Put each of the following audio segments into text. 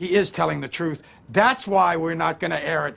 he is telling the truth. That's why we're not going to air it.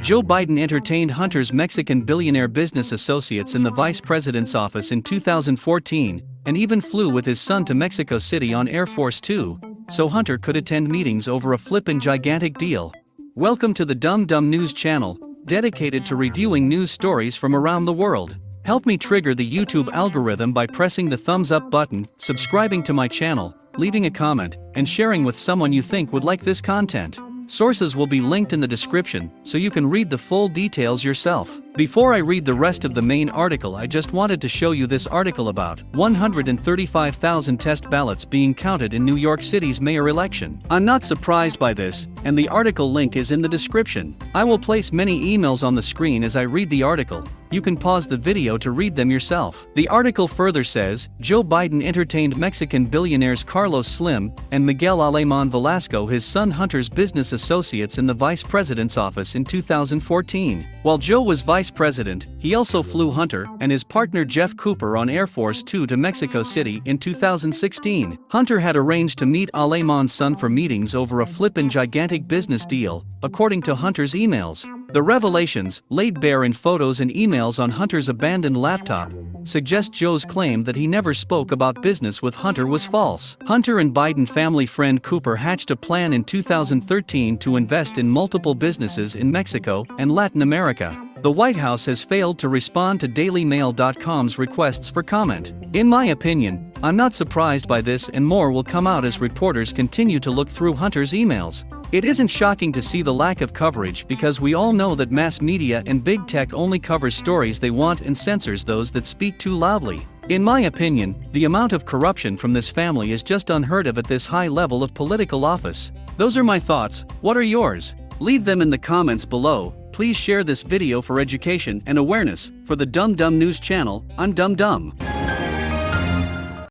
Joe Biden entertained Hunter's Mexican billionaire business associates in the vice president's office in 2014 and even flew with his son to Mexico City on Air Force Two, so Hunter could attend meetings over a flippin' gigantic deal. Welcome to the Dumb Dumb News channel, dedicated to reviewing news stories from around the world. Help me trigger the YouTube algorithm by pressing the thumbs up button, subscribing to my channel, leaving a comment, and sharing with someone you think would like this content. Sources will be linked in the description, so you can read the full details yourself. Before I read the rest of the main article I just wanted to show you this article about 135,000 test ballots being counted in New York City's mayor election. I'm not surprised by this, and the article link is in the description. I will place many emails on the screen as I read the article, you can pause the video to read them yourself. The article further says, Joe Biden entertained Mexican billionaires Carlos Slim and Miguel Alemán Velasco his son Hunter's business associates in the vice president's office in 2014. While Joe was vice president, he also flew Hunter and his partner Jeff Cooper on Air Force Two to Mexico City in 2016. Hunter had arranged to meet Alemán's son for meetings over a flippin' gigantic business deal, according to Hunter's emails. The revelations, laid bare in photos and emails on Hunter's abandoned laptop, suggest Joe's claim that he never spoke about business with Hunter was false. Hunter and Biden family friend Cooper hatched a plan in 2013 to invest in multiple businesses in Mexico and Latin America. The White House has failed to respond to DailyMail.com's requests for comment. In my opinion, I'm not surprised by this and more will come out as reporters continue to look through Hunter's emails. It isn't shocking to see the lack of coverage because we all know that mass media and big tech only covers stories they want and censors those that speak too loudly. In my opinion, the amount of corruption from this family is just unheard of at this high level of political office. Those are my thoughts, what are yours? Leave them in the comments below, please share this video for education and awareness, for the Dumb Dumb News channel, I'm Dumb Dumb.